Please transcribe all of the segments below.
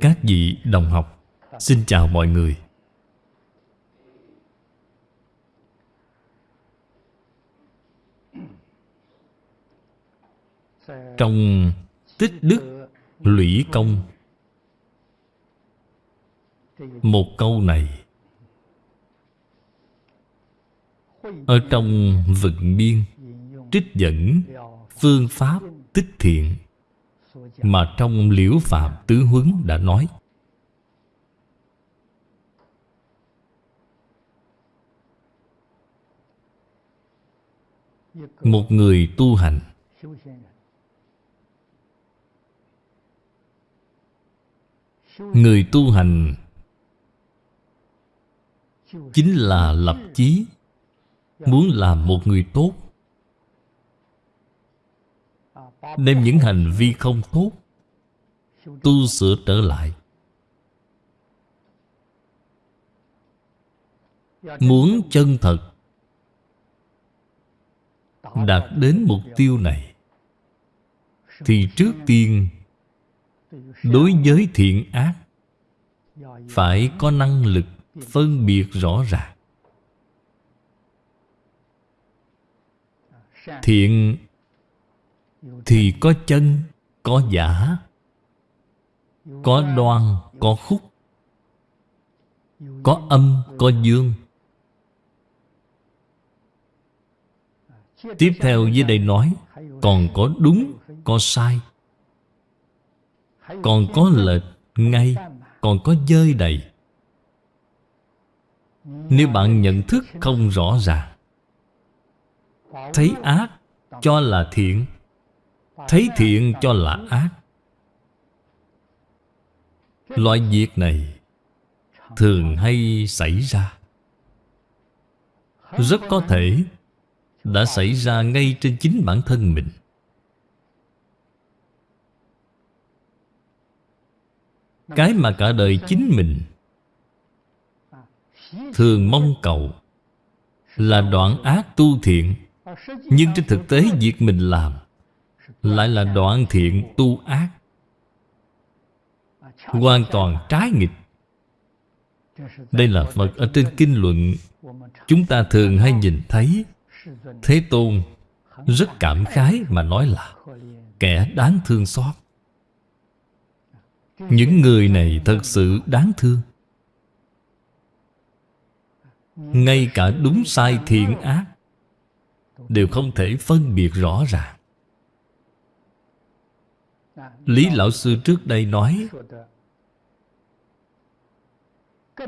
Các vị đồng học, Xin chào mọi người. Trong tích đức lũy công, Một câu này. Ở trong vận biên, Trích dẫn Phương pháp tích thiện. Mà trong liễu phạm tứ huấn đã nói, Một người tu hành Người tu hành Chính là lập chí, Muốn làm một người tốt Đem những hành vi không tốt, Tu sửa trở lại. Muốn chân thật Đạt đến mục tiêu này, Thì trước tiên Đối với thiện ác, Phải có năng lực phân biệt rõ ràng. Thiện thì có chân, có giả Có đoan, có khúc Có âm, có dương. Tiếp theo dưới đây nói Còn có đúng, có sai Còn có lệch, ngay Còn có dơi đầy. Nếu bạn nhận thức không rõ ràng Thấy ác cho là thiện Thấy thiện cho là ác. Loại việc này Thường hay xảy ra. Rất có thể Đã xảy ra ngay trên chính bản thân mình. Cái mà cả đời chính mình Thường mong cầu Là đoạn ác tu thiện, nhưng trên thực tế việc mình làm lại là đoạn thiện tu ác, Hoàn toàn trái nghịch. Đây là Phật ở trên kinh luận. Chúng ta thường hay nhìn thấy Thế Tôn Rất cảm khái mà nói là Kẻ đáng thương xót. Những người này thật sự đáng thương. Ngay cả đúng sai thiện ác Đều không thể phân biệt rõ ràng. Lý Lão Sư trước đây nói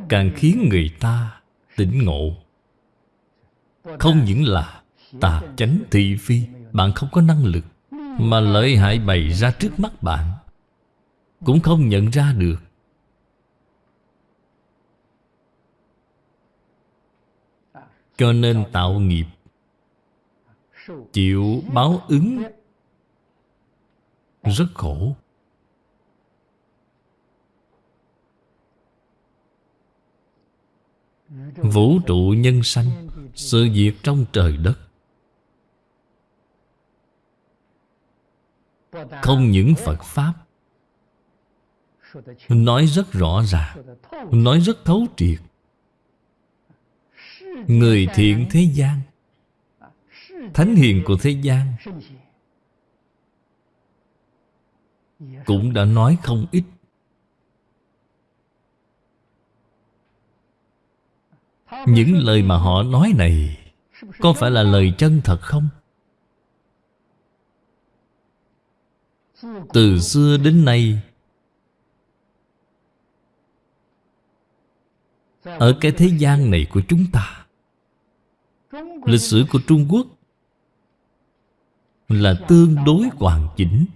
Càng khiến người ta tỉnh ngộ. Không những là tà chánh thị phi Bạn không có năng lực Mà lợi hại bày ra trước mắt bạn Cũng không nhận ra được. Cho nên tạo nghiệp Chịu báo ứng rất khổ. Vũ trụ nhân sanh, Sự việc trong trời đất. Không những Phật Pháp, Nói rất rõ ràng, Nói rất thấu triệt. Người thiện thế gian, Thánh hiền của thế gian cũng đã nói không ít. Những lời mà họ nói này Có phải là lời chân thật không? Từ xưa đến nay Ở cái thế gian này của chúng ta Lịch sử của Trung Quốc là tương đối hoàn chỉnh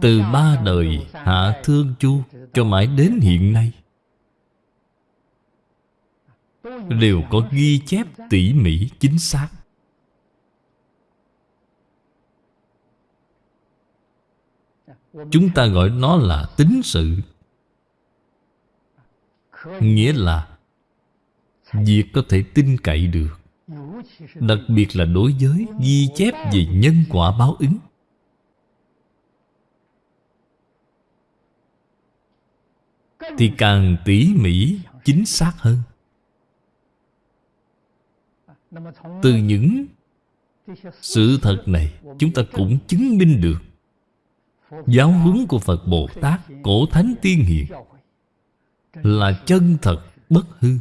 từ ba đời hạ thương chu cho mãi đến hiện nay. Đều có ghi chép tỉ mỉ chính xác. Chúng ta gọi nó là tính sự, nghĩa là việc có thể tin cậy được, Đặc biệt là đối với ghi chép về nhân quả báo ứng. Thì càng tỉ mỉ, Chính xác hơn. Từ những sự thật này, Chúng ta cũng chứng minh được Giáo huấn của Phật Bồ Tát Cổ Thánh Tiên Hiền Là chân thật, bất hư.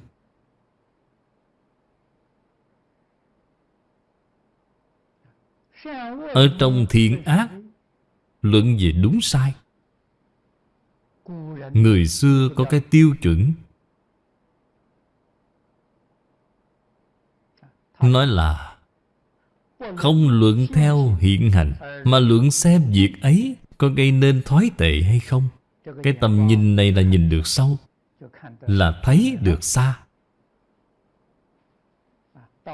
Ở trong thiện ác, Luận về đúng sai Người xưa có cái tiêu chuẩn. Nói là, Không luận theo hiện hành, Mà luận xem việc ấy Có gây nên thoái tệ hay không. Cái tầm nhìn này là nhìn được sâu, Là thấy được xa.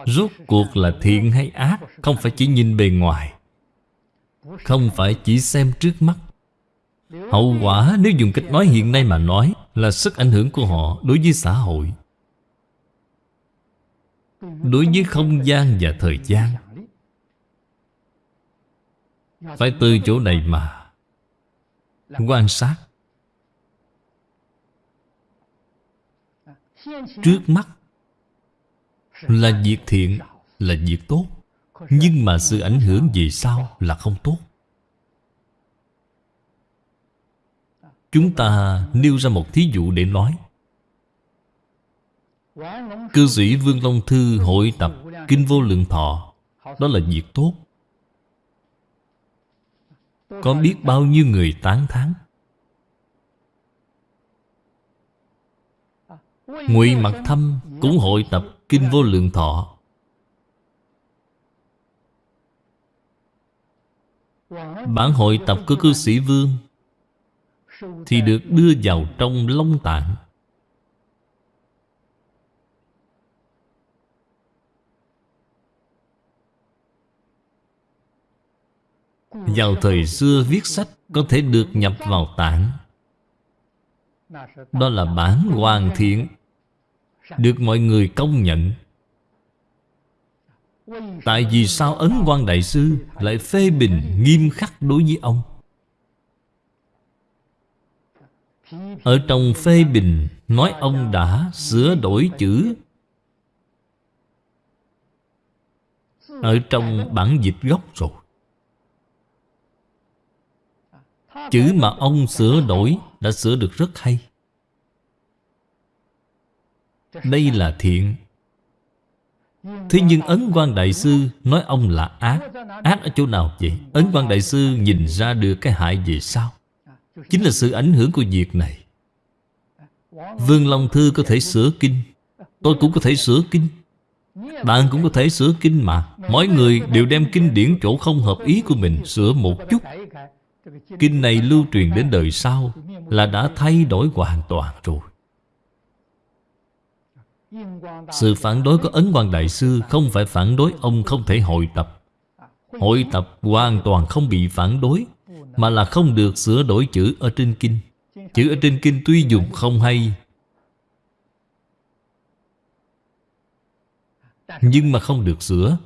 Rốt cuộc là thiện hay ác Không phải chỉ nhìn bề ngoài, Không phải chỉ xem trước mắt. Hậu quả, nếu dùng cách nói hiện nay mà nói, Là sức ảnh hưởng của họ đối với xã hội. Đối với không gian và thời gian. Phải từ chỗ này mà Quan sát. Trước mắt Là việc thiện, Là việc tốt. Nhưng mà sự ảnh hưởng về sau là không tốt. Chúng ta nêu ra một thí dụ để nói. Cư sĩ Vương Long Thư hội tập Kinh Vô Lượng Thọ. Đó là việc tốt. Có biết bao nhiêu người tán thán? Ngụy Mặc Thâm cũng hội tập Kinh Vô Lượng Thọ. Bản hội tập của cư sĩ Vương thì được đưa vào trong Long Tạng. Vào thời xưa viết sách Có thể được nhập vào tạng. Đó là bản hoàn thiện, Được mọi người công nhận. Tại vì sao Ấn quan Đại Sư Lại phê bình nghiêm khắc đối với ông? Ở trong phê bình, Nói ông đã sửa đổi chữ. Ở trong bản dịch gốc rồi. Chữ mà ông sửa đổi Đã sửa được rất hay. Đây là thiện. Thế nhưng Ấn quan Đại Sư Nói ông là ác. Ác ở chỗ nào vậy? Ấn quan Đại Sư nhìn ra được cái hại về sao Chính là sự ảnh hưởng của việc này. Vương Long Thư có thể sửa kinh. Tôi cũng có thể sửa kinh. Bạn cũng có thể sửa kinh mà. Mỗi người đều đem kinh điển chỗ không hợp ý của mình Sửa một chút. Kinh này lưu truyền đến đời sau Là đã thay đổi hoàn toàn rồi. Sự phản đối của Ấn Quang Đại Sư Không phải phản đối ông không thể hội tập. Hội tập hoàn toàn không bị phản đối. Mà là không được sửa đổi chữ ở trên kinh. Chữ ở trên kinh tuy dùng không hay, Nhưng mà không được sửa.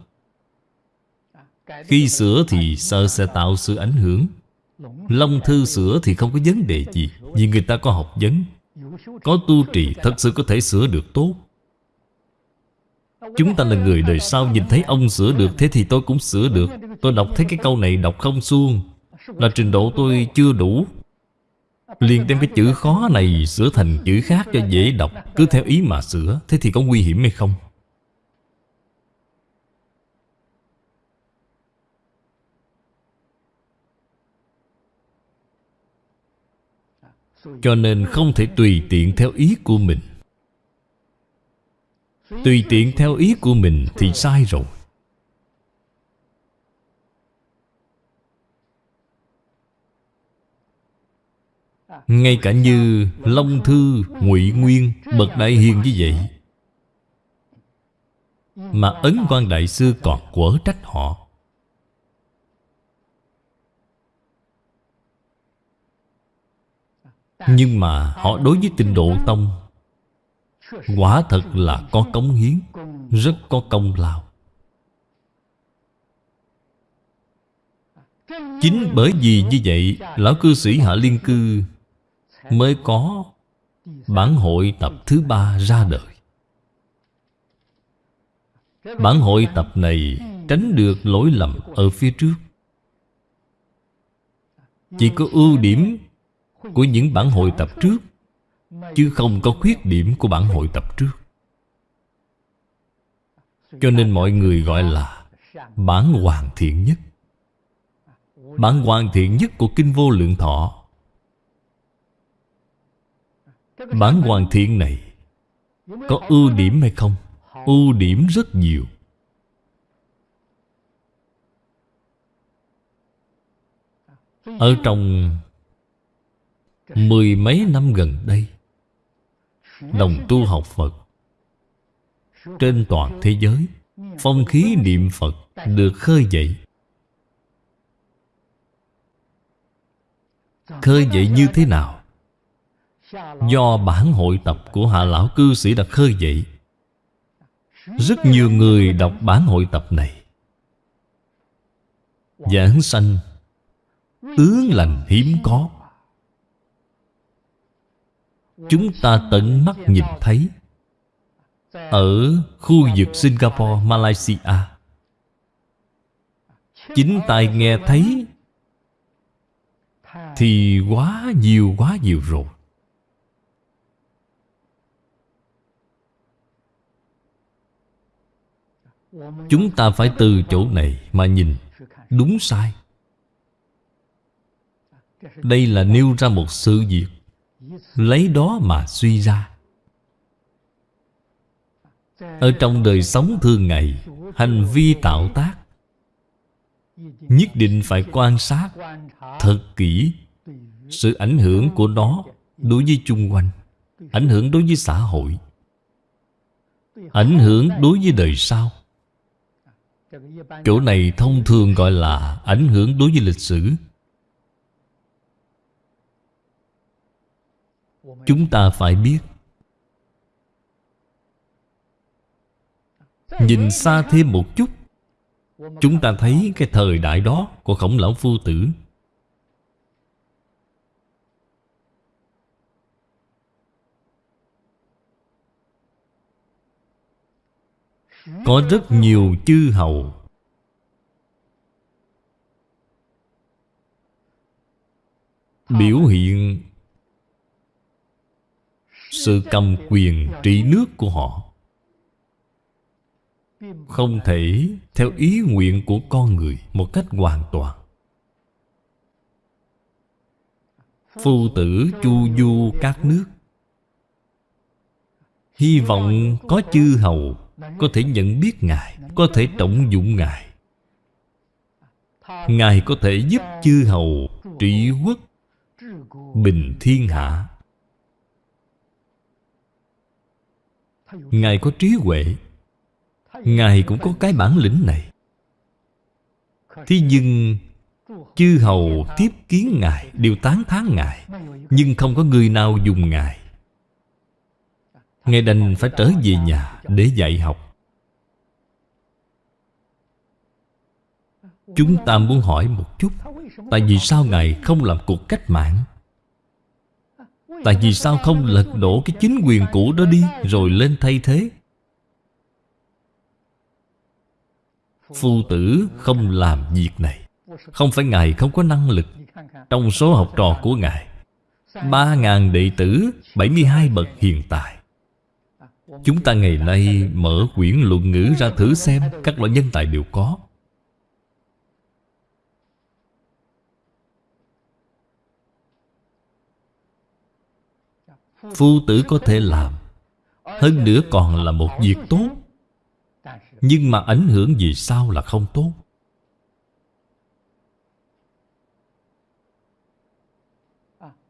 Khi sửa thì sợ sẽ tạo sự ảnh hưởng. Long thư sửa thì không có vấn đề gì, Vì người ta có học vấn. Có tu trì, thật sự có thể sửa được tốt. Chúng ta là người đời sau Nhìn thấy ông sửa được, Thế thì tôi cũng sửa được. Tôi đọc thấy cái câu này đọc không xuông là trình độ tôi chưa đủ. Liền đem cái chữ khó này Sửa thành chữ khác cho dễ đọc, Cứ theo ý mà sửa, Thế thì có nguy hiểm hay không? Cho nên không thể tùy tiện theo ý của mình. Tùy tiện theo ý của mình thì sai rồi. Ngay cả như Long Thư, ngụy Nguyên, Bậc Đại Hiền như vậy Mà Ấn quan Đại Sư còn quở trách họ. Nhưng mà họ đối với tình độ tông Quả thật là có cống hiến Rất có công lao. Chính bởi vì như vậy Lão cư sĩ Hạ Liên Cư Mới có Bản hội tập thứ ba ra đời. Bản hội tập này tránh được lỗi lầm ở phía trước. Chỉ có ưu điểm của những bản hội tập trước, Chứ không có khuyết điểm của bản hội tập trước. Cho nên mọi người gọi là Bản hoàn thiện nhất. Bản hoàn thiện nhất của Kinh Vô Lượng Thọ Bản hoàn thiện này Có ưu điểm hay không? Ưu điểm rất nhiều Ở trong Mười mấy năm gần đây, Đồng tu học Phật Trên toàn thế giới, Phong khí niệm Phật Được khơi dậy Khơi dậy như thế nào? Do bản hội tập của hạ lão cư sĩ đã khơi dậy. Rất nhiều người đọc bản hội tập này. Giảng sanh Tướng lành hiếm có. Chúng ta tận mắt nhìn thấy Ở khu vực Singapore, Malaysia. Chính tai nghe thấy Thì quá nhiều quá nhiều rồi. Chúng ta phải từ chỗ này mà nhìn. Đúng sai. Đây là nêu ra một sự việc. Lấy đó mà suy ra. Ở trong đời sống thường ngày, Hành vi tạo tác Nhất định phải quan sát Thật kỹ Sự ảnh hưởng của nó Đối với chung quanh, Ảnh hưởng đối với xã hội, Ảnh hưởng đối với đời sau. Chỗ này thông thường gọi là Ảnh hưởng đối với lịch sử. Chúng ta phải biết, Nhìn xa thêm một chút, Chúng ta thấy cái thời đại đó Của khổng lão phu tử. Có rất nhiều chư hầu. Biểu hiện Sự cầm quyền trị nước của họ. Không thể theo ý nguyện của con người Một cách hoàn toàn. Phu tử chu du các nước. Hy vọng có chư hầu có thể nhận biết Ngài, Có thể trọng dụng Ngài. Ngài có thể giúp chư hầu trị quốc, Bình thiên hạ. Ngài có trí huệ. Ngài cũng có cái bản lĩnh này. Thế nhưng, Chư hầu tiếp kiến Ngài, Đều tán thán Ngài, Nhưng không có người nào dùng Ngài. Ngài đành phải trở về nhà để dạy học. Chúng ta muốn hỏi một chút, Tại vì sao Ngài không làm cuộc cách mạng? Tại vì sao không lật đổ cái chính quyền cũ đó đi, Rồi lên thay thế? Phu tử không làm việc này. Không phải Ngài không có năng lực. Trong số học trò của Ngài, Ba ngàn đệ tử 72 bậc hiện tại Chúng ta ngày nay mở quyển luận ngữ ra thử xem Các loại nhân tài đều có. Phu tử có thể làm, Hơn nữa còn là một việc tốt. Nhưng mà ảnh hưởng gì sao là không tốt?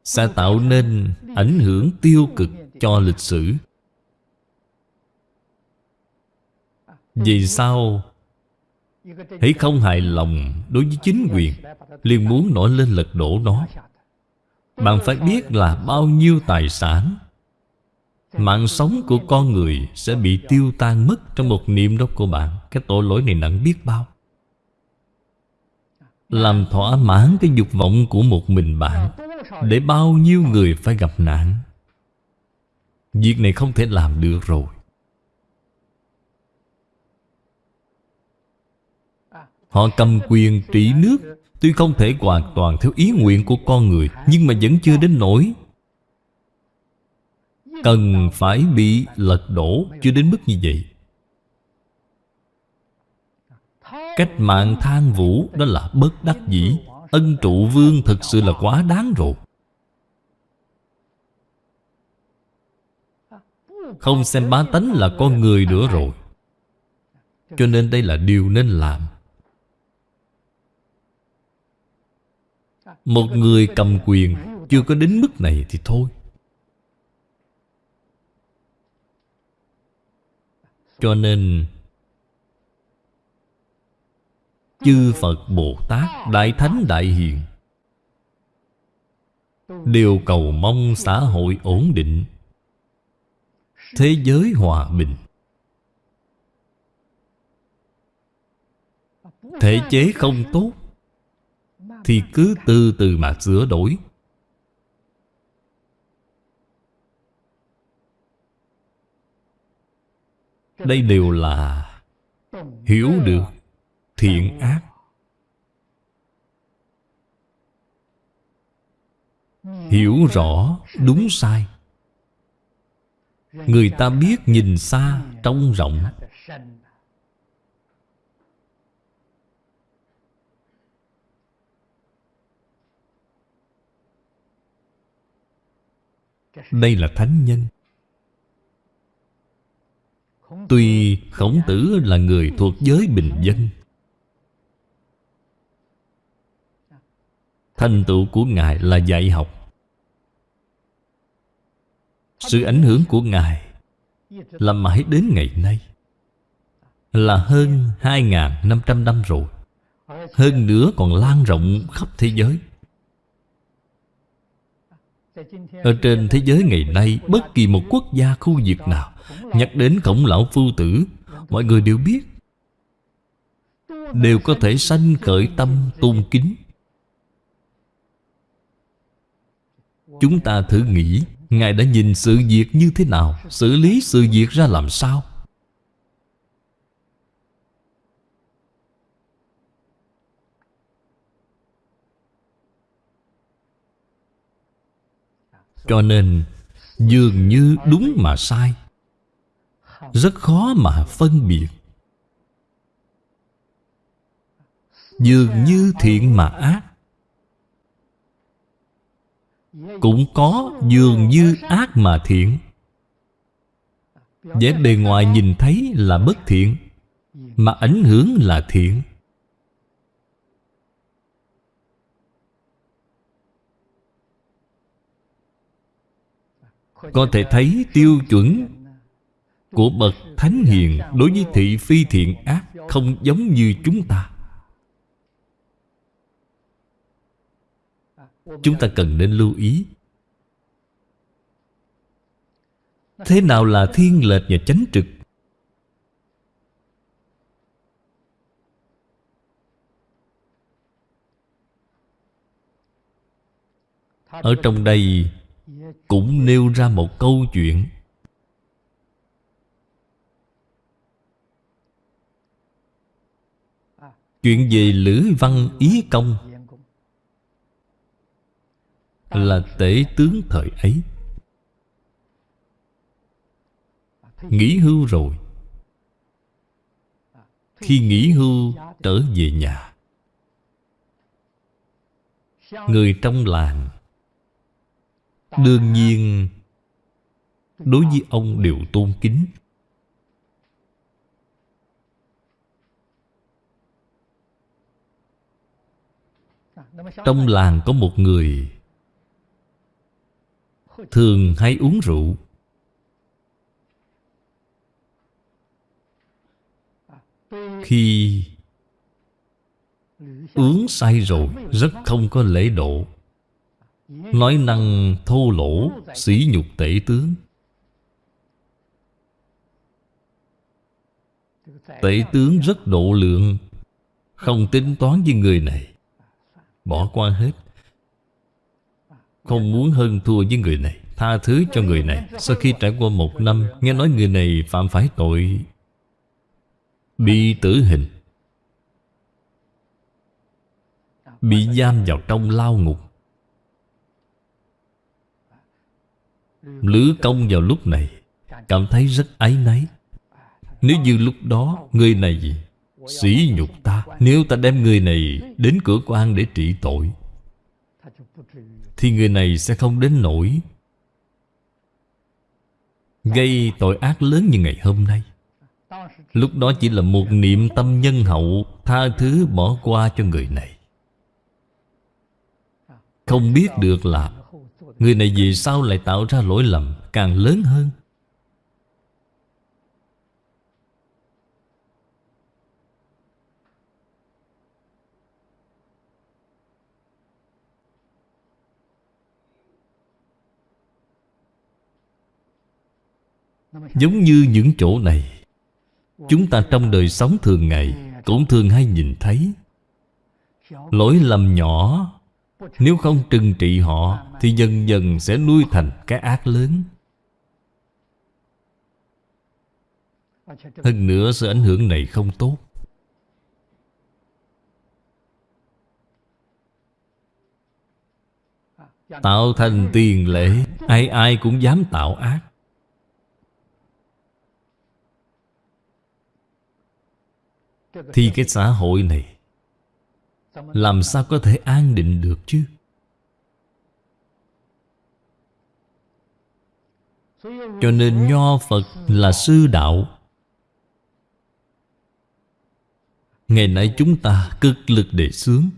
Sẽ tạo nên ảnh hưởng tiêu cực cho lịch sử. Vì sao? Hãy không hài lòng đối với chính quyền liền muốn nổi lên lật đổ nó. Bạn phải biết là bao nhiêu tài sản. Mạng sống của con người sẽ bị tiêu tan mất Trong một niệm đó của bạn. Cái tội lỗi này nặng biết bao. Làm thỏa mãn cái dục vọng của một mình bạn Để bao nhiêu người phải gặp nạn. Việc này không thể làm được rồi Họ cầm quyền trị nước. Tuy không thể hoàn toàn theo ý nguyện của con người, Nhưng mà vẫn chưa đến nỗi. Cần phải bị lật đổ Chưa đến mức như vậy. Cách mạng than vũ Đó là bất đắc dĩ. Ân trụ vương thực sự là quá đáng rồi. Không xem bá tánh là con người nữa rồi. Cho nên đây là điều nên làm. Một người cầm quyền Chưa có đến mức này thì thôi. Cho nên, Chư Phật Bồ Tát, Đại Thánh Đại Hiền, Đều cầu mong xã hội ổn định, Thế giới hòa bình. Thể chế không tốt thì cứ từ từ mà sửa đổi. Đây đều là Hiểu được thiện ác. Hiểu rõ đúng sai. Người ta biết nhìn xa trong rộng. Đây là thánh nhân. Tuy khổng tử là người thuộc giới bình dân, Thành tựu của Ngài là dạy học. Sự ảnh hưởng của Ngài Là mãi đến ngày nay, Là hơn 2.500 năm rồi, Hơn nữa còn lan rộng khắp thế giới. Ở trên thế giới ngày nay, Bất kỳ một quốc gia khu vực nào, Nhắc đến khổng lão phu tử, Mọi người đều biết. Đều có thể sanh khởi tâm tôn kính. Chúng ta thử nghĩ, Ngài đã nhìn sự việc như thế nào, Xử lý sự việc ra làm sao? Cho nên, Dường như đúng mà sai. Rất khó mà phân biệt. Dường như thiện mà ác. Cũng có dường như ác mà thiện. Vẻ bề ngoài nhìn thấy là bất thiện, mà ảnh hưởng là thiện. Có thể thấy tiêu chuẩn của bậc thánh hiền đối với thị phi thiện ác không giống như chúng ta. Chúng ta cần nên lưu ý. Thế nào là thiên lệch và chánh trực? Ở trong đây cũng nêu ra một câu chuyện. Chuyện về Lữ Văn Ý Công là tể tướng thời ấy. Nghỉ hưu rồi. Khi nghỉ hưu, trở về nhà. Người trong làng đương nhiên, đối với ông đều tôn kính. Trong làng có một người thường hay uống rượu. Khi uống say rồi, rất không có lễ độ nói năng thô lỗ, sỉ nhục tể tướng. Tể tướng rất độ lượng, không tính toán với người này. Bỏ qua hết. Không muốn hơn thua với người này, Tha thứ cho người này. Sau khi trải qua một năm, Nghe nói người này phạm phải tội Bị tử hình, Bị giam vào trong lao ngục. Lữ công vào lúc này Cảm thấy rất áy náy. Nếu như lúc đó Người này gì Sỉ nhục ta, Nếu ta đem người này Đến cửa quan để trị tội, Thì người này sẽ không đến nổi. Gây tội ác lớn như ngày hôm nay. Lúc đó chỉ là một niệm tâm nhân hậu, Tha thứ bỏ qua cho người này. Không biết được là Người này vì sao lại tạo ra lỗi lầm Càng lớn hơn? Giống như những chỗ này, Chúng ta trong đời sống thường ngày Cũng thường hay nhìn thấy. Lỗi lầm nhỏ nếu không trừng trị họ, Thì dần dần sẽ nuôi thành cái ác lớn. Hơn nữa sự ảnh hưởng này không tốt. Tạo thành tiền lệ, Ai ai cũng dám tạo ác. Thì cái xã hội này làm sao có thể an định được chứ? Cho nên Nho Phật là sư đạo. Ngày nay chúng ta cực lực đề xướng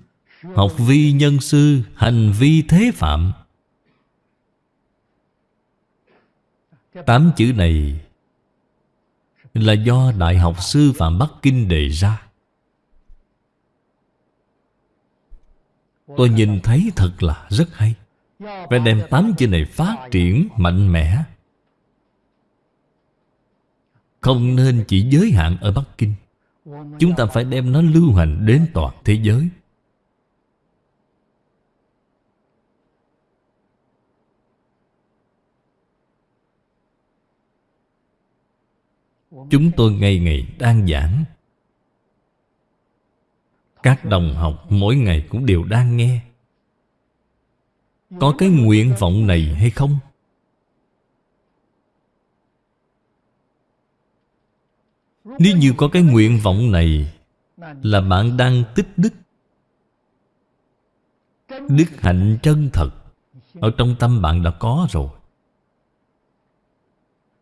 Học vi nhân sư Hành vi thế phạm. Tám chữ này là do Đại học Sư Phạm Bắc Kinh đề ra Tôi nhìn thấy thật là rất hay. Phải đem tám chữ này phát triển mạnh mẽ. Không nên chỉ giới hạn ở Bắc Kinh. Chúng ta phải đem nó lưu hành đến toàn thế giới. Chúng tôi ngày ngày đang giảng. Các đồng học mỗi ngày cũng đều đang nghe. Có cái nguyện vọng này hay không? Nếu như có cái nguyện vọng này, Là bạn đang tích đức. Đức hạnh chân thật Ở trong tâm bạn đã có rồi.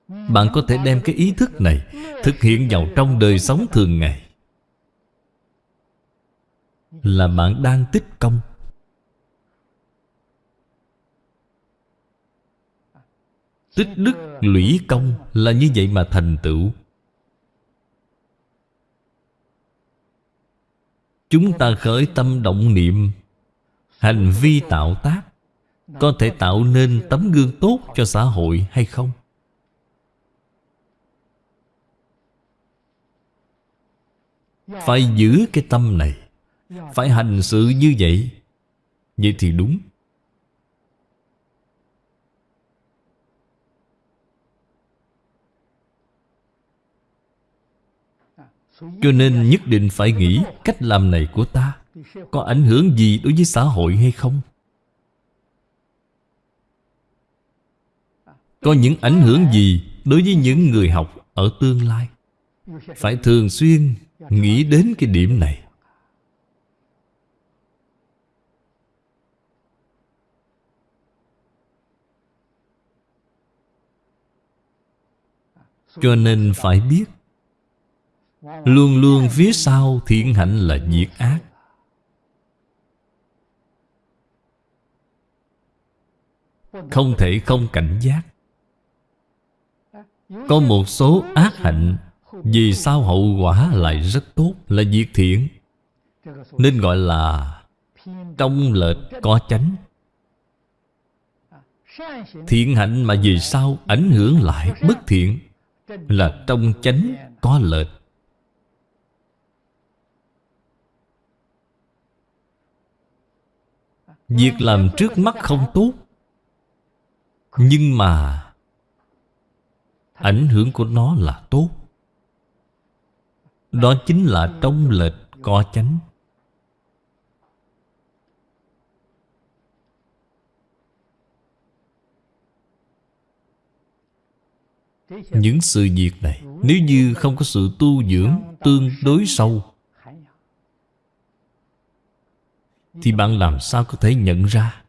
Bạn có thể đem cái ý thức này Thực hiện vào trong đời sống thường ngày. Là bạn đang tích công. Tích đức lũy công Là như vậy mà thành tựu. Chúng ta khởi tâm động niệm, Hành vi tạo tác, Có thể tạo nên tấm gương tốt cho xã hội hay không? Phải giữ cái tâm này. Phải hành sự như vậy? Vậy thì đúng. Cho nên nhất định phải nghĩ Cách làm này của ta. Có ảnh hưởng gì đối với xã hội hay không? Có những ảnh hưởng gì Đối với những người học ở tương lai? Phải thường xuyên Nghĩ đến cái điểm này. Cho nên phải biết, Luôn luôn phía sau thiện hạnh là diệt ác. Không thể không cảnh giác. Có một số ác hạnh, vì sao hậu quả lại rất tốt, Là diệt thiện. Nên gọi là Trong lệch có chánh. Thiện hạnh mà vì sao ảnh hưởng lại bất thiện? Là trong chánh có lệch. Việc làm trước mắt không tốt, Nhưng mà Ảnh hưởng của nó là tốt. Đó chính là trong lệch có chánh. Những sự việc này, Nếu như không có sự tu dưỡng Tương đối sâu, Thì bạn làm sao có thể nhận ra?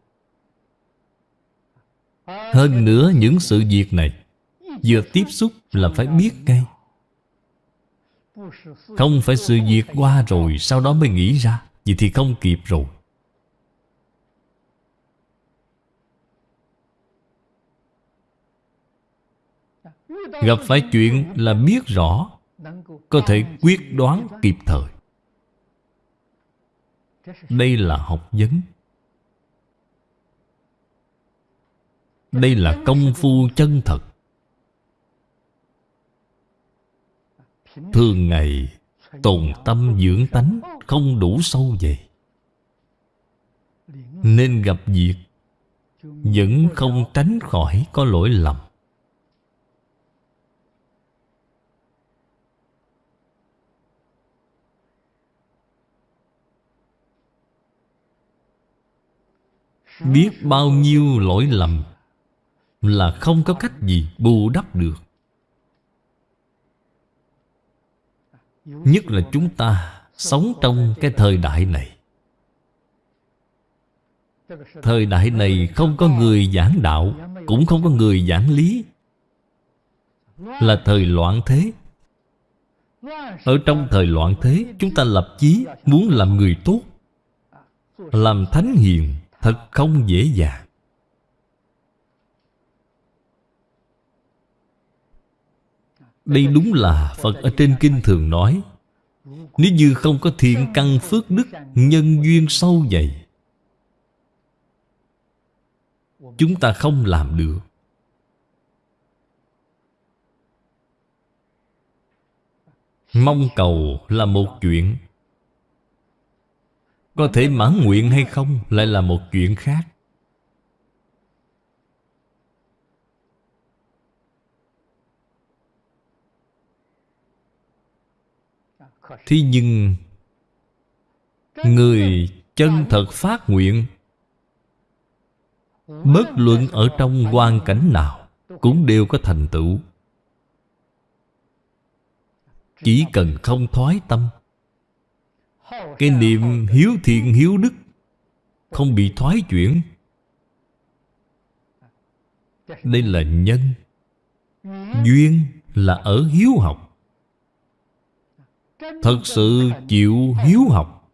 Hơn nữa, những sự việc này Vừa tiếp xúc là phải biết ngay. Không phải sự việc qua rồi Sau đó mới nghĩ ra, Vậy thì không kịp rồi. Gặp phải chuyện là biết rõ, Có thể quyết đoán kịp thời. Đây là học vấn. Đây là công phu chân thật. Thường ngày, Tồn tâm dưỡng tánh Không đủ sâu dày Nên gặp việc, Vẫn không tránh khỏi có lỗi lầm. Biết bao nhiêu lỗi lầm Là không có cách gì bù đắp được. Nhất là chúng ta sống trong cái thời đại này. Thời đại này không có người giảng đạo, Cũng không có người giảng lý. Là thời loạn thế. Ở trong thời loạn thế, Chúng ta lập chí muốn làm người tốt, Làm thánh hiền. Thật không dễ dàng. Đây đúng là Phật ở trên kinh thường nói, Nếu như không có thiện căn phước đức Nhân duyên sâu dày, Chúng ta không làm được. Mong cầu là một chuyện. Có thể mãn nguyện hay không Lại là một chuyện khác. Thế nhưng Người chân thật phát nguyện, Bất luận ở trong hoàn cảnh nào Cũng đều có thành tựu. Chỉ cần không thoái tâm cái niệm hiếu thiện hiếu đức Không bị thoái chuyển. Đây là nhân. Duyên là ở hiếu học. Thật sự chịu hiếu học.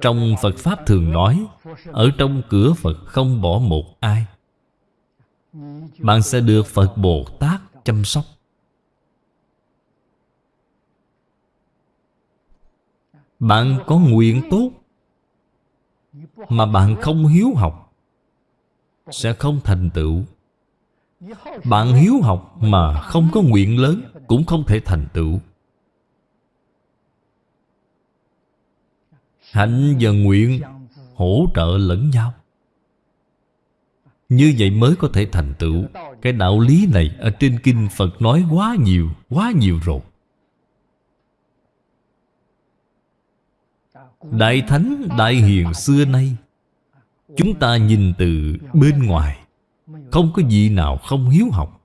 Trong Phật Pháp thường nói, Ở trong cửa Phật không bỏ một ai. Bạn sẽ được Phật Bồ Tát chăm sóc. Bạn có nguyện tốt Mà bạn không hiếu học Sẽ không thành tựu. Bạn hiếu học mà không có nguyện lớn Cũng không thể thành tựu. Hạnh và nguyện hỗ trợ lẫn nhau. Như vậy mới có thể thành tựu. Cái đạo lý này ở trên kinh Phật nói quá nhiều, quá nhiều rồi. Đại Thánh, Đại Hiền xưa nay Chúng ta nhìn từ bên ngoài Không có gì nào không hiếu học.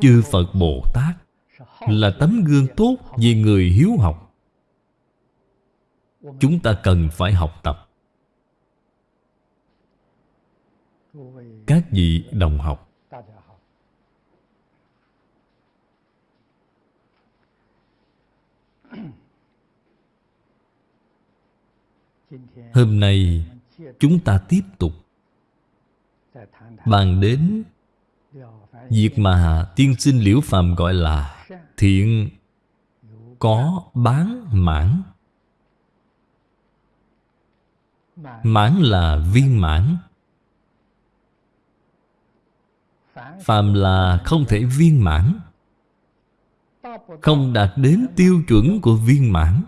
Chư Phật Bồ Tát là tấm gương tốt về người hiếu học. Chúng ta cần phải học tập. Các vị đồng học hôm nay, chúng ta tiếp tục bàn đến việc mà tiên sinh liễu phàm gọi là Thiện có bán mãn. Mãn là viên mãn. Phàm là không thể viên mãn, Không đạt đến tiêu chuẩn của viên mãn.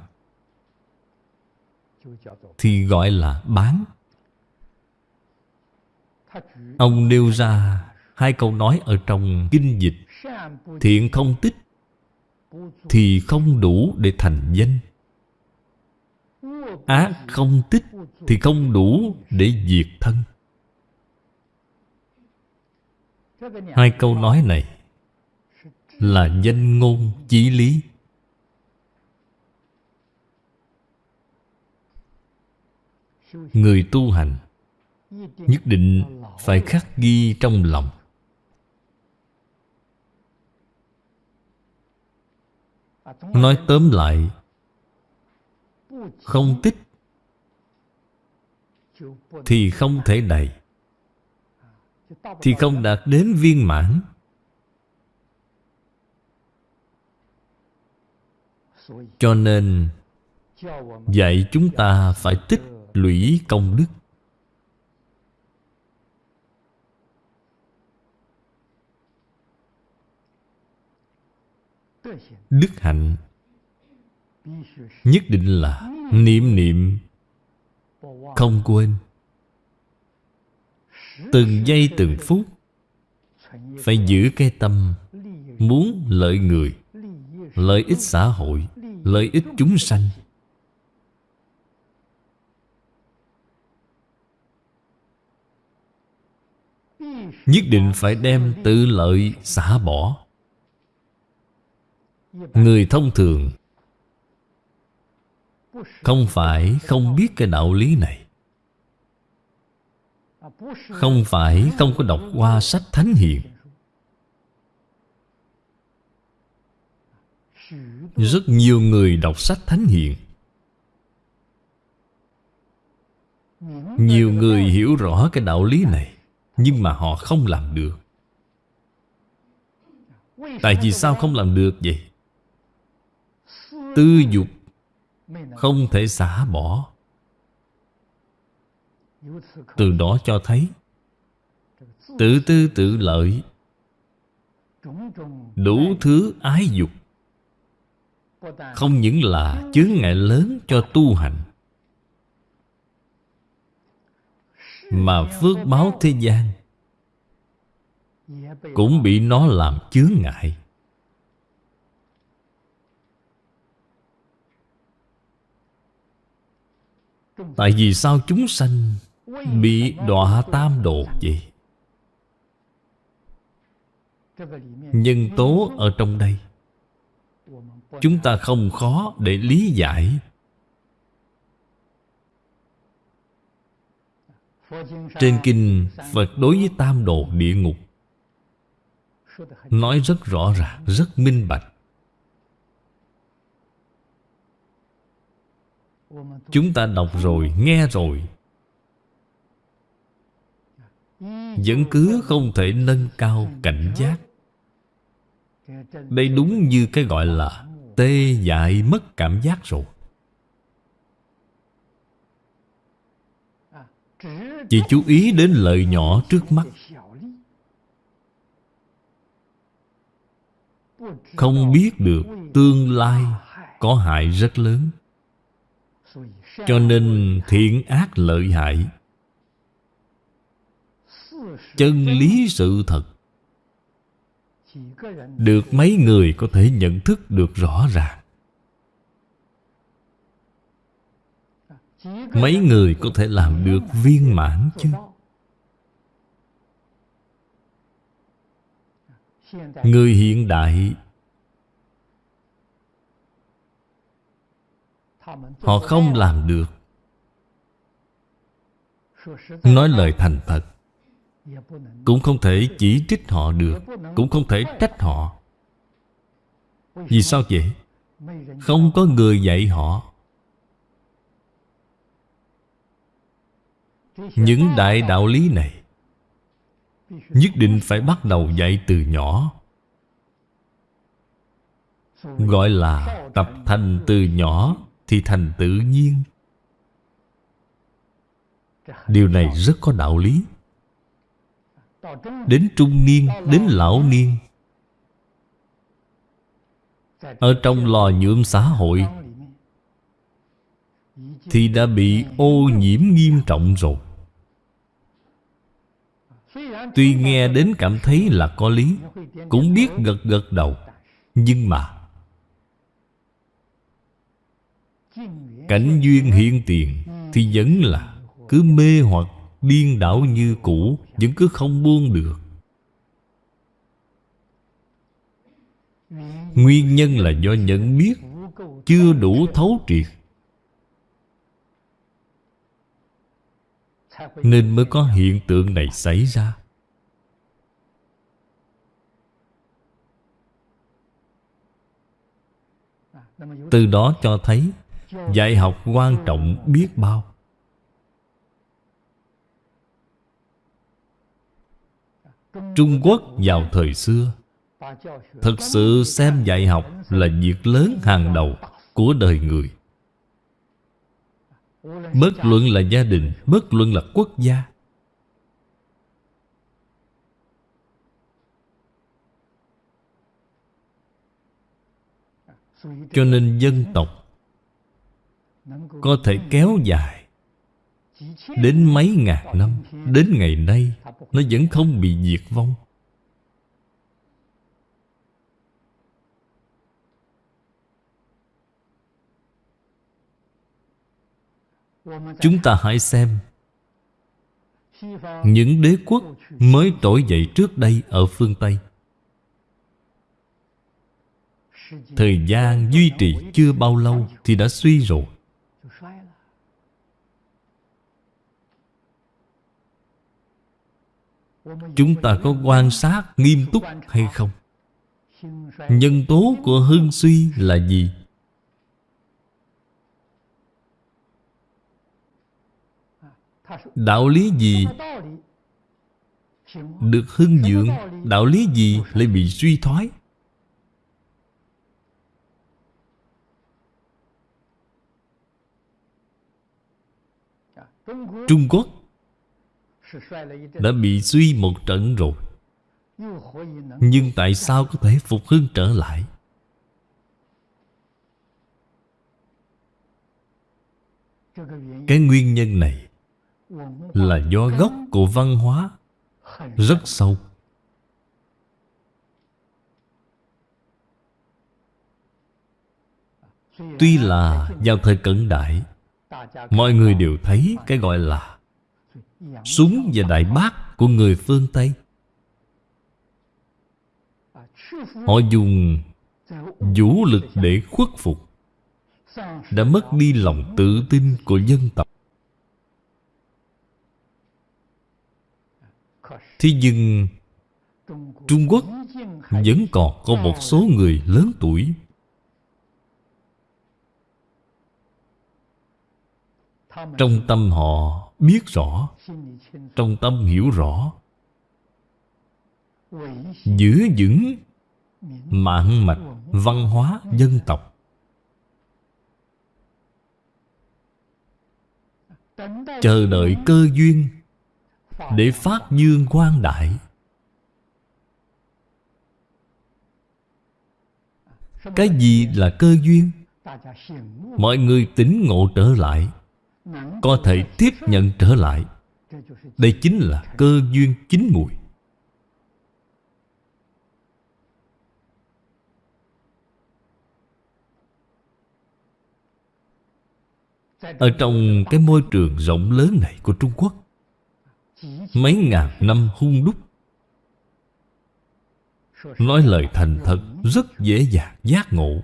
Thì gọi là bán. Ông nêu ra hai câu nói ở trong kinh dịch. Thiện không tích Thì không đủ để thành danh. Ác không tích Thì không đủ để diệt thân. Hai câu nói này Là danh ngôn chí lý. Người tu hành, Nhất định phải khắc ghi trong lòng. Nói tóm lại, Không tích Thì không thể đầy, Thì không đạt đến viên mãn. Cho nên Dạy chúng ta phải tích lũy công đức. Đức hạnh Nhất định là Niệm niệm Không quên. Từng giây từng phút Phải giữ cái tâm Muốn lợi người, Lợi ích xã hội, Lợi ích chúng sanh. Nhất định phải đem tự lợi xả bỏ. Người thông thường Không phải không biết cái đạo lý này. Không phải không có đọc qua sách Thánh Hiền. Rất nhiều người đọc sách Thánh Hiền. Nhiều người hiểu rõ cái đạo lý này. Nhưng mà họ không làm được Tại vì sao không làm được vậy? Tư dục Không thể xả bỏ Từ đó cho thấy Tự tư tự lợi Đủ thứ ái dục, Không những là chướng ngại lớn cho tu hành Mà phước báo thế gian Cũng bị nó làm chướng ngại. Tại vì sao chúng sanh Bị đọa tam độ vậy? Nhân tố ở trong đây, Chúng ta không khó để lý giải Trên kinh Phật đối với tam độ địa ngục Nói rất rõ ràng, rất minh bạch. Chúng ta đọc rồi, nghe rồi Vẫn cứ không thể nâng cao cảnh giác. Đây đúng như cái gọi là Tê dại mất cảm giác rồi. Chỉ chú ý đến lợi nhỏ trước mắt. Không biết được tương lai có hại rất lớn. Cho nên thiện ác lợi hại. Chân lý sự thật. Được mấy người có thể nhận thức được rõ ràng. Mấy người có thể làm được viên mãn chứ? Người hiện đại, Họ không làm được. Nói lời thành thật, Cũng không thể chỉ trích họ được, Cũng không thể trách họ. Vì sao vậy? Không có người dạy họ. Những đại đạo lý này Nhất định phải bắt đầu dạy từ nhỏ, Gọi là tập thành từ nhỏ thì thành tự nhiên. Điều này rất có đạo lý. Đến trung niên, đến lão niên, ở trong lò nhuộm xã hội thì đã bị ô nhiễm nghiêm trọng rồi. Tuy nghe đến cảm thấy là có lý, Cũng biết gật gật đầu, Nhưng mà Cảnh duyên hiện tiền Thì vẫn là Cứ mê hoặc điên đảo như cũ, Vẫn cứ không buông được. Nguyên nhân là do nhận biết Chưa đủ thấu triệt Nên mới có hiện tượng này xảy ra. Từ đó cho thấy, Dạy học quan trọng biết bao. Trung Quốc vào thời xưa, Thực sự xem dạy học là việc lớn hàng đầu của đời người. Bất luận là gia đình Bất luận là quốc gia. Cho nên dân tộc Có thể kéo dài Đến mấy ngàn năm, Đến ngày nay, Nó vẫn không bị diệt vong. Chúng ta hãy xem Những đế quốc mới trỗi dậy trước đây ở phương Tây Thời gian duy trì chưa bao lâu Thì đã suy rồi Chúng ta có quan sát nghiêm túc hay không? Nhân tố của hưng suy là gì? Đạo lý gì Được hưng dưỡng Đạo lý gì lại bị suy thoái? Trung Quốc Đã bị suy một trận rồi. Nhưng tại sao có thể phục hưng trở lại? Cái nguyên nhân này là do gốc của văn hóa rất sâu. Tuy là vào thời cận đại, mọi người đều thấy cái gọi là súng và đại bác của người phương tây. Họ dùng vũ lực để khuất phục, đã mất đi lòng tự tin của dân tộc. Thế nhưng Trung Quốc vẫn còn có một số người lớn tuổi. Trong tâm họ biết rõ, Trong tâm hiểu rõ Giữ vững mạng mạch văn hóa dân tộc. Chờ đợi cơ duyên để phát dương quang đại. Cái gì là cơ duyên? Mọi người tỉnh ngộ trở lại, có thể tiếp nhận trở lại. Đây chính là cơ duyên chính mùi. Ở trong cái môi trường rộng lớn này của trung quốc Mấy ngàn năm hung đúc. Nói lời thành thật, Rất dễ dàng giác ngộ.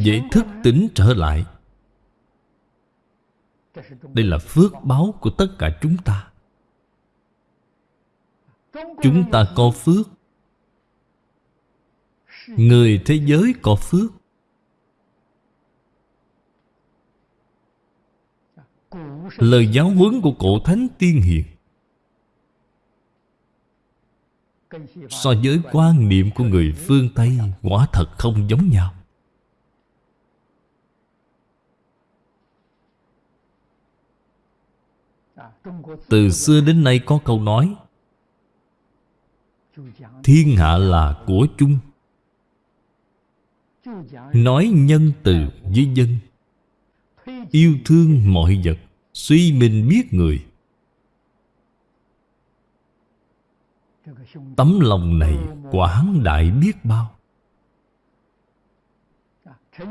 Dễ thức tỉnh trở lại. Đây là phước báo của tất cả chúng ta. Chúng ta có phước. Người thế giới có phước. Lời giáo huấn của cổ thánh tiên hiền. So với quan niệm của người phương Tây, Quả thật không giống nhau. Từ xưa đến nay có câu nói, Thiên hạ là của chung. Nói nhân từ với dân, Yêu thương mọi vật. Suy mình biết người. Tấm lòng này quảng đại biết bao.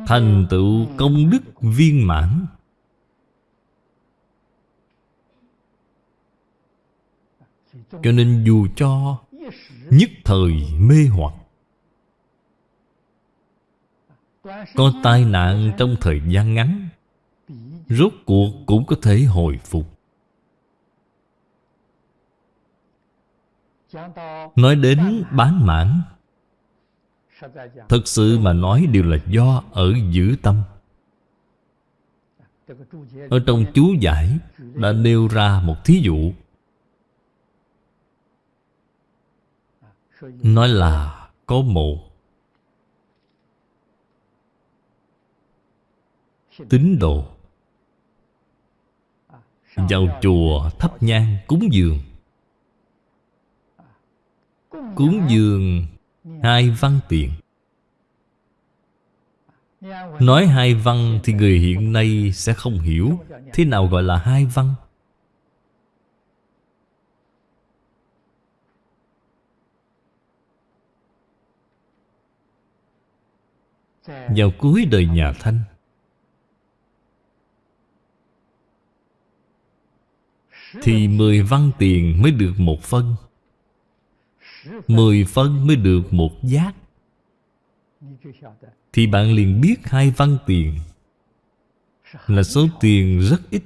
Thành tựu công đức viên mãn. Cho nên dù cho nhất thời mê hoặc, Có tai nạn trong thời gian ngắn Rốt cuộc cũng có thể hồi phục. Nói đến bán mãn, Thật sự mà nói đều là do ở giữ tâm. Ở trong chú giải Đã nêu ra một thí dụ. Nói là có một Tín đồ. Vào chùa thắp nhang cúng dường. Cúng dường hai văn tiền. Nói hai văn thì người hiện nay sẽ không hiểu Thế nào gọi là hai văn. Vào cuối đời nhà Thanh Thì mười văn tiền mới được một phân. Mười phân mới được một giác. Thì bạn liền biết hai văn tiền Là số tiền rất ít.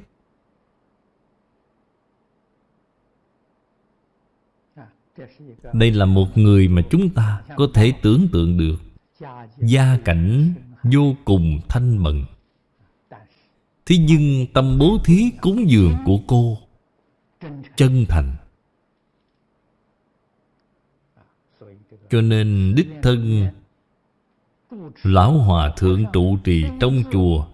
Đây là một người mà chúng ta có thể tưởng tượng được. Gia cảnh vô cùng thanh mận Thế nhưng tâm bố thí cúng dường của cô Chân thành. Cho nên đích thân, Lão Hòa Thượng trụ trì trong chùa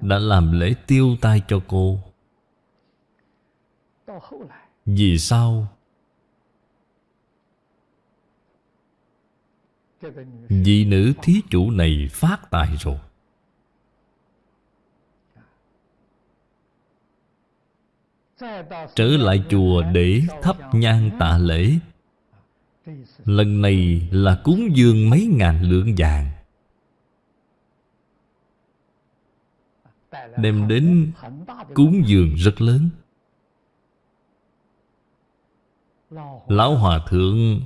Đã làm lễ tiêu tai cho cô. Vì sao? Vị nữ thí chủ này phát tài rồi. Trở lại chùa để thắp nhang tạ lễ. Lần này là cúng dường mấy ngàn lượng vàng. Đem đến cúng dường rất lớn. Lão Hòa Thượng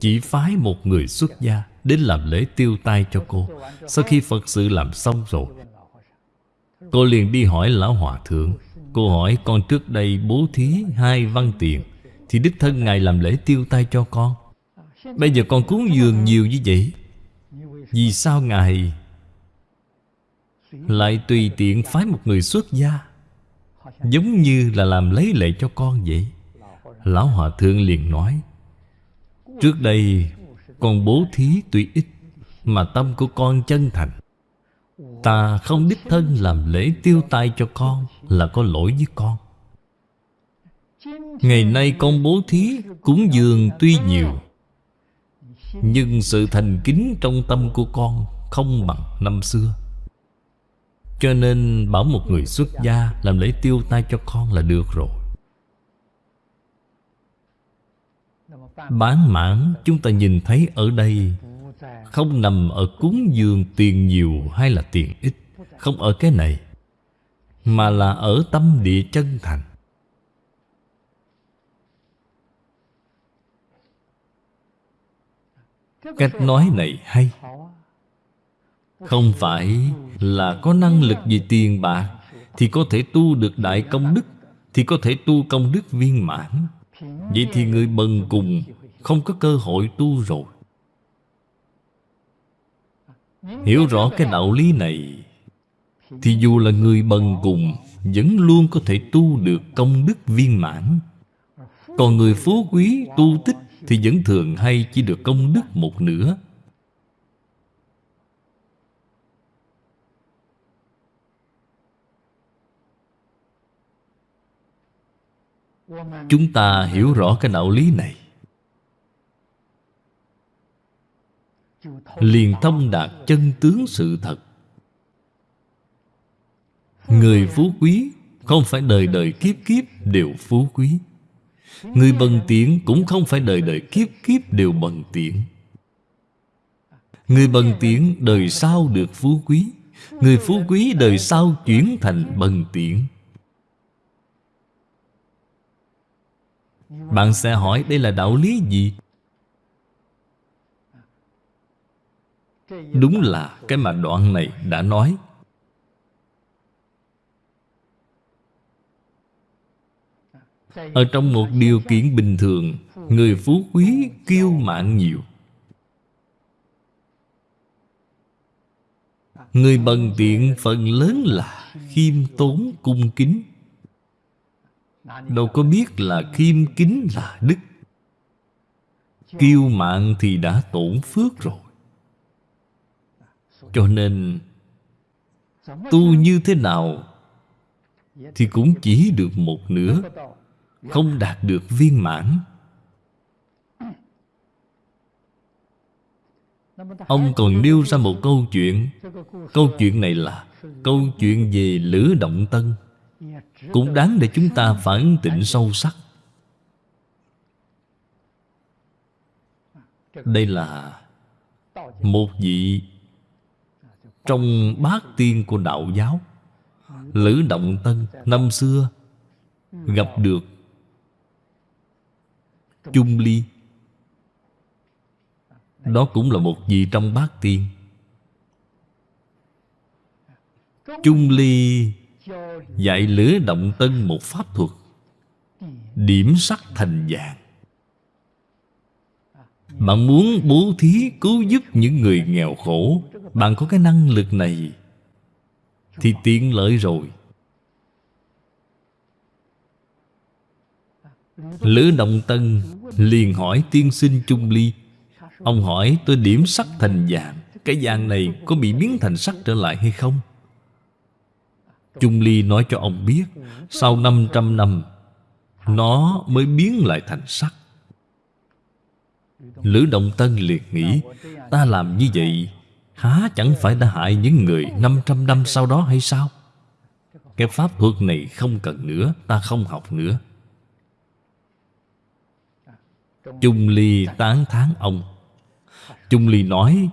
Chỉ phái một người xuất gia Đến làm lễ tiêu tai cho cô. Sau khi Phật sự làm xong rồi, Cô liền đi hỏi Lão Hòa Thượng Cô hỏi, con trước đây bố thí hai văn tiền, thì đích Thân Ngài làm lễ tiêu tay cho con. Bây giờ con cúng dường nhiều như vậy, Vì sao Ngài Lại tùy tiện phái một người xuất gia, Giống như là làm lấy lệ cho con vậy? Lão Hòa Thượng liền nói, Trước đây Con bố thí tuy ít, Mà tâm của con chân thành. Ta không đích thân làm lễ tiêu tai cho con Là có lỗi với con. Ngày nay con bố thí Cúng dường tuy nhiều, Nhưng sự thành kính trong tâm của con Không bằng năm xưa. Cho nên bảo một người xuất gia Làm lễ tiêu tai cho con là được rồi. Bán mãn, chúng ta nhìn thấy ở đây không nằm ở cúng dường tiền nhiều hay là tiền ít, Không ở cái này, Mà là ở tâm địa chân thành. Cách nói này hay. Không phải là có năng lực về tiền bạc Thì có thể tu được đại công đức, Thì có thể tu công đức viên mãn. Vậy thì người bần cùng Không có cơ hội tu rồi. Hiểu rõ cái đạo lý này, Thì dù là người bần cùng, Vẫn luôn có thể tu được công đức viên mãn. Còn người phú quý, tu tích thì vẫn thường hay chỉ được công đức một nửa. Chúng ta hiểu rõ cái đạo lý này. Liền thông đạt chân tướng sự thật. Người phú quý Không phải đời đời kiếp kiếp đều phú quý. Người bần tiện cũng không phải đời đời kiếp kiếp đều bần tiện Người bần tiện đời sau được phú quý. Người phú quý đời sau chuyển thành bần tiện Bạn sẽ hỏi đây là đạo lý gì? Đúng là cái mà đoạn này đã nói. Ở trong một điều kiện bình thường, Người phú quý kiêu mạng nhiều. Người bần tiện phần lớn là khiêm tốn cung kính. Đâu có biết là khiêm kính là đức. Kiêu mạng thì đã tổn phước rồi. Cho nên, Tu như thế nào Thì cũng chỉ được một nửa, Không đạt được viên mãn. Ông còn nêu ra một câu chuyện. Câu chuyện này là Câu chuyện về Lữ Động Tân. Cũng đáng để chúng ta phản tịnh sâu sắc. Đây là Một vị trong bát tiên của đạo giáo. Lữ Động Tân, Năm xưa, Gặp được Chung Ly. Đó cũng là một vị trong bát tiên. Chung Ly Dạy lữ động tân một pháp thuật, Điểm sắc thành vàng. Bạn muốn bố thí cứu giúp những người nghèo khổ bạn có cái năng lực này Thì tiện lợi rồi. Lữ Động Tân liền hỏi tiên sinh Trung Ly. Ông hỏi, tôi điểm sắc thành vàng, Cái vàng này có bị biến thành sắc trở lại hay không? Trung Ly nói cho ông biết, Sau 500 năm, Nó mới biến lại thành sắc Lữ Động Tân liệt nghĩ, Ta làm như vậy Há, chẳng phải đã hại những người 500 năm sau đó hay sao? Cái pháp thuật này không cần nữa, Ta không học nữa. Trung Ly tán thán ông. Trung Ly nói,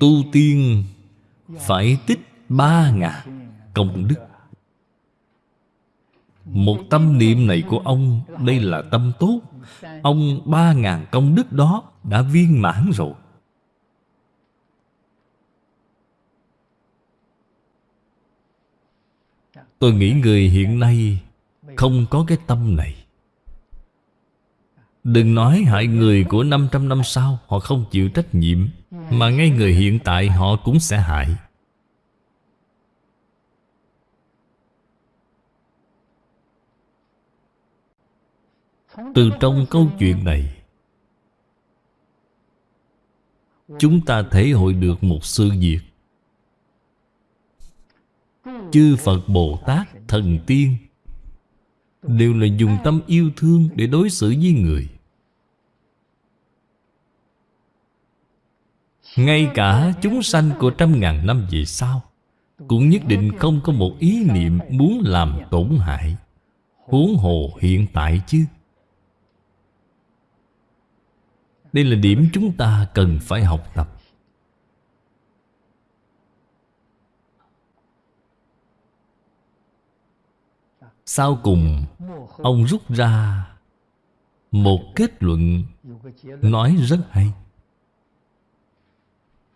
Tu tiên Phải tích ba ngàn công đức. Một tâm niệm này của ông, Đây là tâm tốt. Ông ba ngàn công đức đó Đã viên mãn rồi. Tôi nghĩ người hiện nay Không có cái tâm này. Đừng nói hại người của 500 năm sau, Họ không chịu trách nhiệm, Mà ngay người hiện tại họ cũng sẽ hại. Từ trong câu chuyện này, Chúng ta thể hội được một sự việc. Chư Phật Bồ Tát, Thần Tiên. Đều là dùng tâm yêu thương để đối xử với người. Ngay cả chúng sanh của trăm ngàn năm về sau Cũng nhất định không có một ý niệm muốn làm tổn hại Huống hồ hiện tại chứ. Đây là điểm chúng ta cần phải học tập. Sau cùng, Ông rút ra Một kết luận Nói rất hay.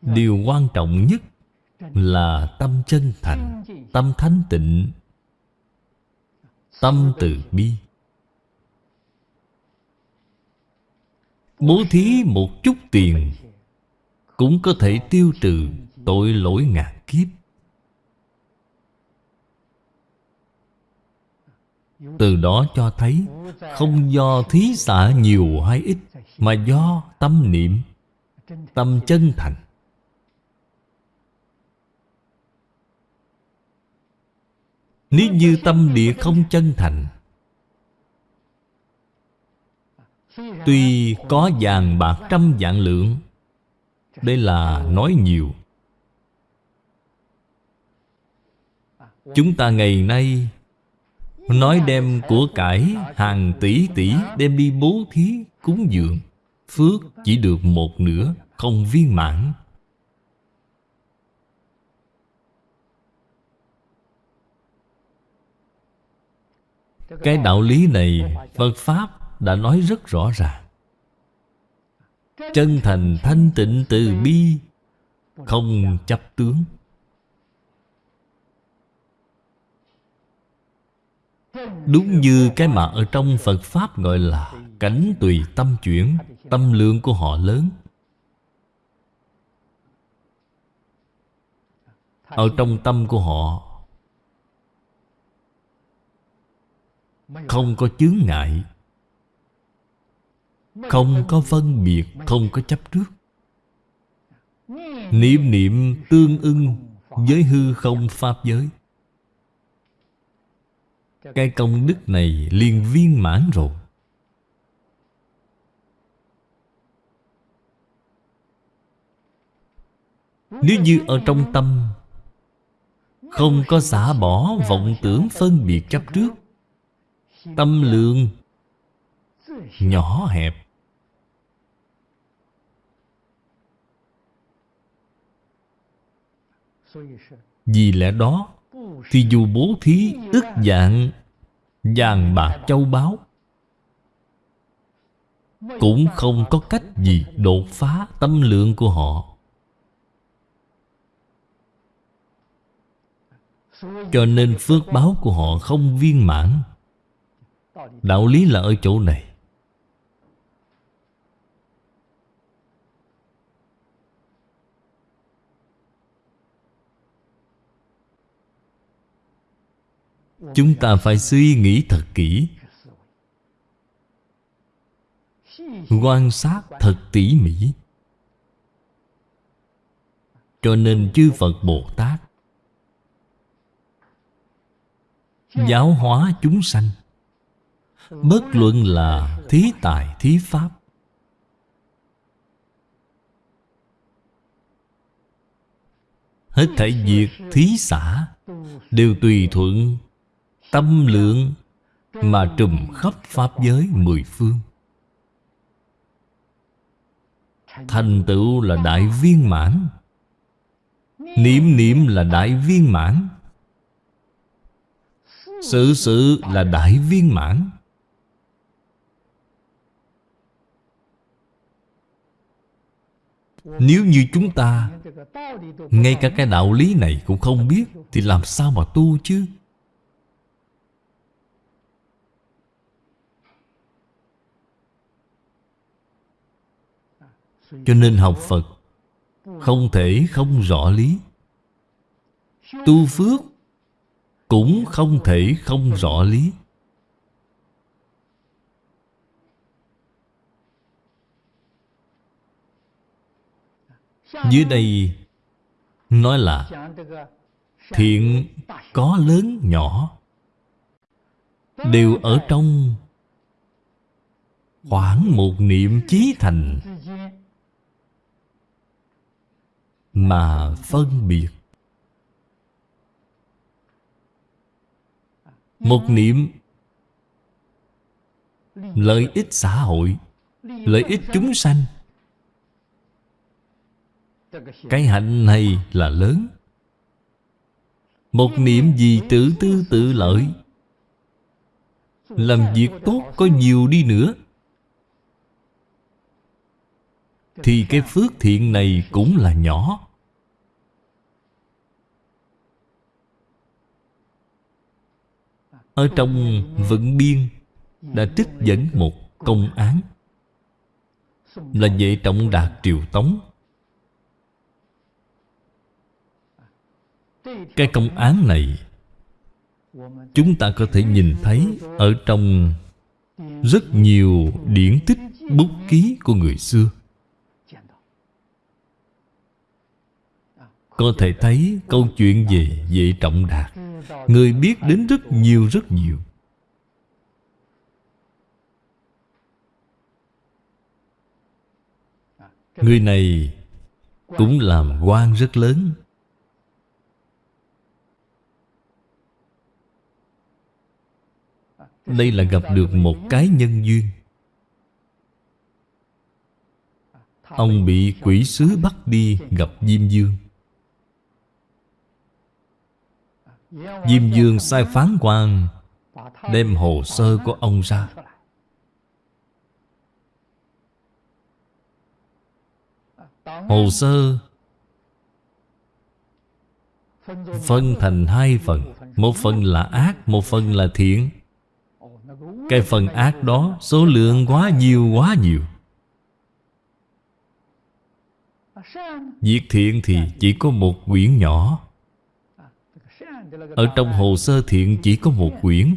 Điều quan trọng nhất Là tâm chân thành, Tâm thánh tịnh, Tâm từ bi. Bố thí một chút tiền Cũng có thể tiêu trừ tội lỗi ngàn kiếp. Từ đó cho thấy Không do thí xả nhiều hay ít, Mà do tâm niệm, Tâm chân thành. Nếu như tâm địa không chân thành, Tuy có vàng bạc trăm vạn lượng, Đây là nói nhiều. Chúng ta ngày nay Nói đem của cải, hàng tỷ tỷ, Đem đi bố thí, cúng dường. Phước chỉ được một nửa, Không viên mãn. Cái đạo lý này Phật Pháp đã nói rất rõ ràng. Chân thành thanh tịnh từ bi, Không chấp tướng. Đúng như cái mà ở trong Phật Pháp gọi là Cảnh tùy tâm chuyển, Tâm lượng của họ lớn. Ở trong tâm của họ, Không có chướng ngại, Không có phân biệt, Không có chấp trước. Niệm niệm tương ưng Với hư không Pháp giới. Cái công đức này liền viên mãn rồi. Nếu như ở trong tâm Không có xả bỏ vọng tưởng phân biệt chấp trước Tâm lượng Nhỏ hẹp. Vì lẽ đó thì dù bố thí ức dạng Vàng bạc châu báu, Cũng không có cách gì đột phá tâm lượng của họ. Cho nên phước báo của họ không viên mãn. Đạo lý là ở chỗ này. Chúng ta phải suy nghĩ thật kỹ. Quan sát thật tỉ mỉ. Cho nên chư Phật Bồ Tát Giáo hóa chúng sanh. Bất luận là thí tài, thí pháp. Hết thảy việc, thí xã Đều tùy thuận. Tâm lượng Mà trùm khắp Pháp giới mười phương. Thành tựu là đại viên mãn, Niệm niệm là đại viên mãn Sự sự là đại viên mãn. Nếu như chúng ta, Ngay cả cái đạo lý này cũng không biết, Thì làm sao mà tu chứ? Cho nên học Phật Không thể không rõ lý. Tu phước Cũng không thể không rõ lý. Dưới đây Nói là Thiện có lớn nhỏ, Đều ở trong Khoảng một niệm chí thành. Mà phân biệt. Một niệm Lợi ích xã hội, Lợi ích chúng sanh. Cái hạnh này là lớn. Một niệm gì tự tư tự lợi, Làm việc tốt có nhiều đi nữa. Thì cái phước thiện này cũng là nhỏ. Ở trong vận biên Đã trích dẫn một công án. Là vệ trọng đạt triều tống. Cái công án này Chúng ta có thể nhìn thấy Ở trong Rất nhiều điển tích bút ký của người xưa. Có thể thấy câu chuyện về vệ trọng đạt. Người biết đến rất nhiều rất nhiều. Người này cũng làm quan rất lớn. Đây là gặp được một cái nhân duyên. Ông bị quỷ sứ bắt đi gặp Diêm Dương. Diêm Dương sai phán quan, Đem hồ sơ của ông ra. Hồ sơ Phân thành hai phần, Một phần là ác, Một phần là thiện. Cái phần ác đó Số lượng quá nhiều quá nhiều. Việc thiện thì chỉ có một quyển nhỏ. Ở trong hồ sơ thiện chỉ có một quyển.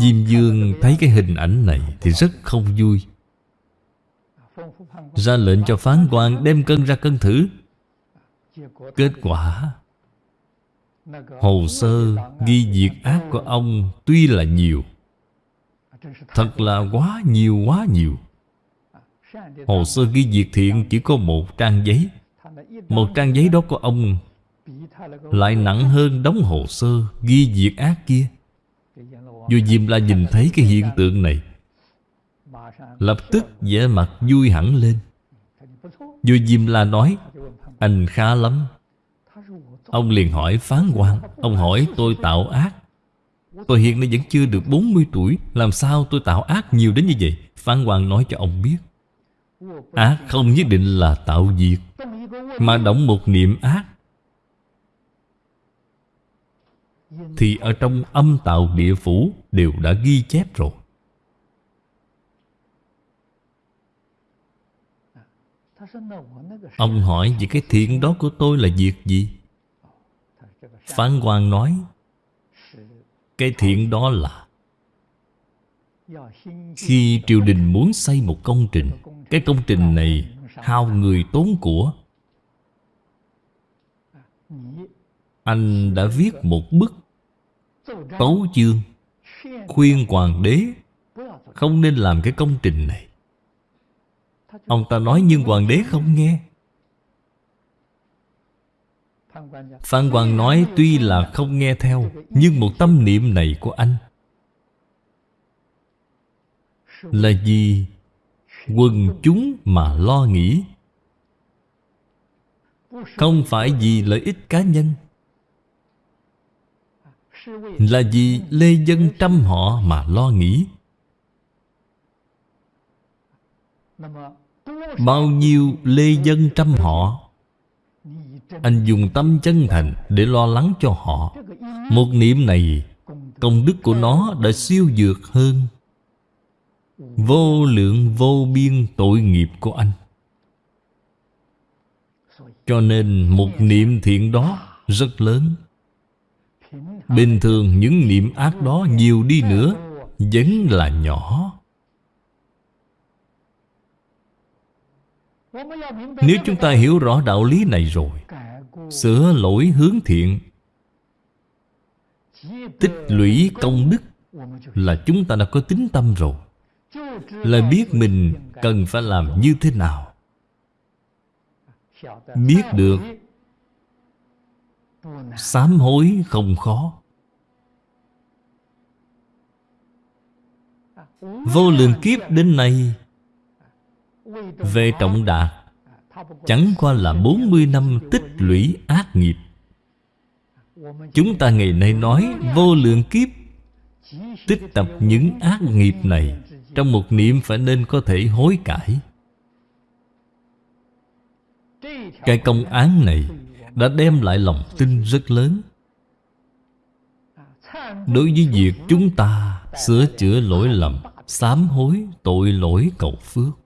Diêm Dương thấy cái hình ảnh này Thì rất không vui. Ra lệnh cho phán quan đem cân ra cân thử. Kết quả, Hồ sơ ghi việc ác của ông Tuy là nhiều, Thật là quá nhiều quá nhiều. Hồ sơ ghi việc thiện chỉ có một trang giấy. Một trang giấy đó của ông Lại nặng hơn đóng hồ sơ, ghi việc ác kia. Vua Diêm La nhìn thấy cái hiện tượng này, Lập tức vẻ mặt vui hẳn lên. Vua Diêm La nói, Anh khá lắm. Ông liền hỏi phán quan. Ông hỏi, tôi tạo ác. Tôi hiện nay vẫn chưa được 40 tuổi, Làm sao tôi tạo ác nhiều đến như vậy? Phán quan nói cho ông biết, Ác không nhất định là tạo việc mà động một niệm ác, Thì ở trong âm tạo địa phủ Đều đã ghi chép rồi Ông hỏi về cái thiện đó của tôi là việc gì? Phán quan nói, Cái thiện đó là Khi triều đình muốn xây một công trình, Cái công trình này hao người tốn của anh đã viết một bức Tấu chương Khuyên hoàng đế Không nên làm cái công trình này. Ông ta nói nhưng hoàng đế không nghe. Phan Hoàng nói tuy là không nghe theo, Nhưng một tâm niệm này của anh Là vì quần chúng mà lo nghĩ. Không phải vì lợi ích cá nhân, Là vì lê dân trăm họ mà lo nghĩ. Bao nhiêu lê dân trăm họ, Anh dùng tâm chân thành để lo lắng cho họ. Một niệm này, Công đức của nó đã siêu dược hơn. Vô lượng vô biên tội nghiệp của anh. Cho nên một niệm thiện đó rất lớn. Bình thường những niệm ác đó nhiều đi nữa, Vẫn là nhỏ. Nếu chúng ta hiểu rõ đạo lý này rồi, Sửa lỗi hướng thiện, Tích lũy công đức Là chúng ta đã có tính tâm rồi. Là biết mình cần phải làm như thế nào. Biết được. Sám hối không khó. Vô lượng kiếp đến nay Về trọng đạt Chẳng qua là 40 năm tích lũy ác nghiệp. Chúng ta ngày nay nói vô lượng kiếp Tích tập những ác nghiệp này Trong một niệm phải nên có thể hối cải cái công án này Đã đem lại lòng tin rất lớn. Đối với việc chúng ta Sửa chữa lỗi lầm, Sám hối tội lỗi cầu phước.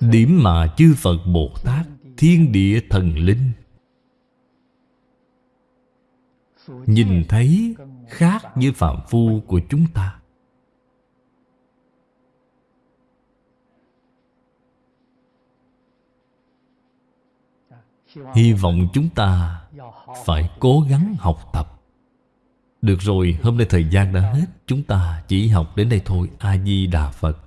Điểm mà chư Phật Bồ Tát, Thiên địa thần linh, Nhìn thấy khác với phạm phu của chúng ta. Hy vọng chúng ta phải cố gắng học tập. Được rồi, hôm nay thời gian đã hết. Chúng ta chỉ học đến đây thôi. A-di-đà Phật.